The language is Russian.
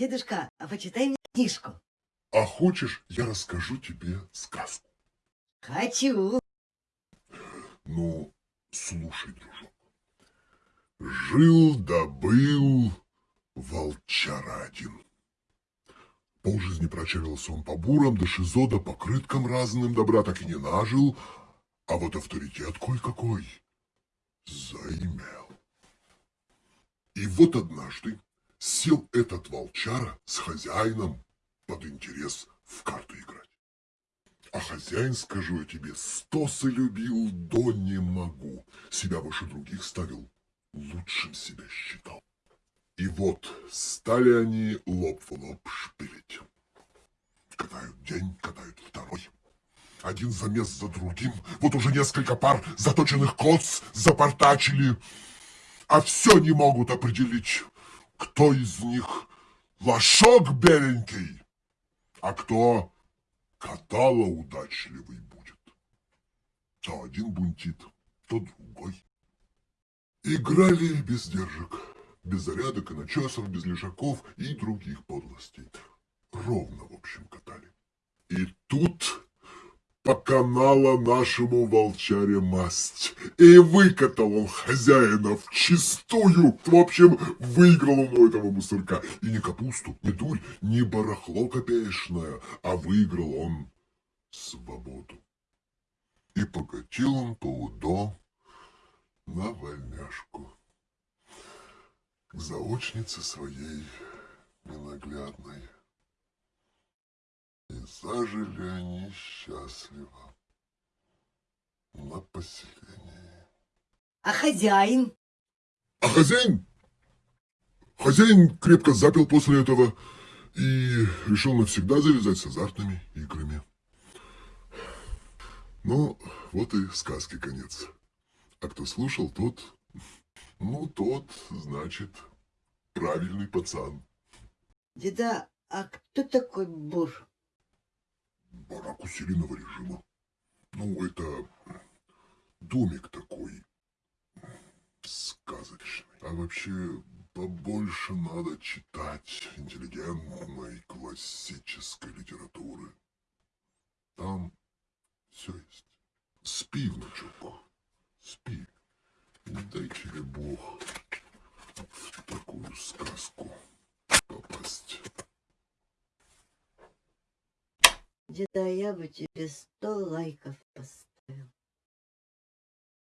Дедушка, а почитай мне книжку. А хочешь, я расскажу тебе сказку? Хочу. Ну, слушай, дружок. Жил да был волчара один. Полжизни прочавился он по бурам, да шизо, да по крыткам разным, добра так и не нажил, а вот авторитет кой-какой заимел. И вот однажды сел этот волчара с хозяином под интерес в карты играть. А хозяин, скажу я тебе, стосы любил, до не могу. Себя выше других ставил, лучшим себя считал. И вот стали они лоб в лоб шпилить. Катают день, катают второй. Один замес за другим. Вот уже несколько пар заточенных коц запортачили. А все не могут определить, кто из них лошок беленький, а кто катало удачливый будет. То один бунтит, то другой. Играли без держек, без зарядок и начесов, без лежаков и других подлостей. Ровно, в общем, катали. И тут по канала нашему волчаре масть. И выкатал он хозяина в чистую. В общем, выиграл он у этого мусорка. И не капусту, не дурь, не барахло копеечное, а выиграл он свободу. И покатил он по УДО на вольняшку к заочнице своей ненаглядной. Зажили они счастливо на поселении. А хозяин? А хозяин? Хозяин крепко запил после этого и решил навсегда завязать с азартными играми. Ну, вот и сказки конец. А кто слушал, тот, ну, тот, значит, правильный пацан. Деда, а кто такой Бур? Барак усиленного режима. Ну, это домик такой сказочный. А вообще побольше надо читать интеллигентной классической литературы. Там все есть. Спи, внучок, спи. Не дай тебе Бог в такую сказку попасть. Деда, я бы тебе сто лайков поставил.